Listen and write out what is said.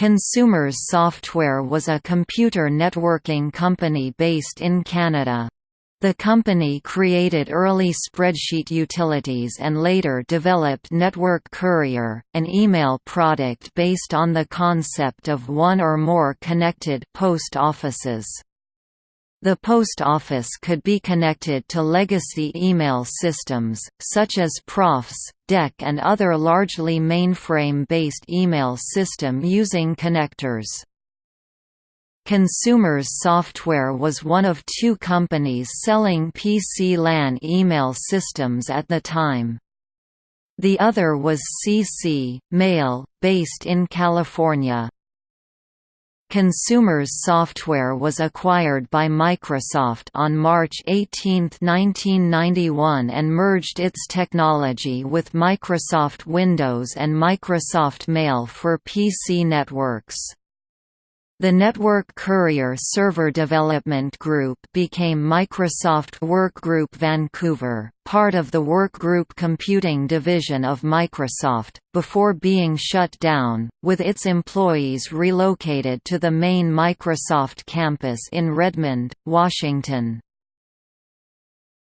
Consumers Software was a computer networking company based in Canada. The company created early spreadsheet utilities and later developed Network Courier, an email product based on the concept of one or more connected post offices. The post office could be connected to legacy email systems, such as Profs, DEC and other largely mainframe-based email system using connectors. Consumers Software was one of two companies selling PC LAN email systems at the time. The other was CC, Mail, based in California. Consumers Software was acquired by Microsoft on March 18, 1991 and merged its technology with Microsoft Windows and Microsoft Mail for PC networks. The Network Courier Server Development Group became Microsoft Workgroup Vancouver, part of the Workgroup Computing division of Microsoft, before being shut down, with its employees relocated to the main Microsoft campus in Redmond, Washington.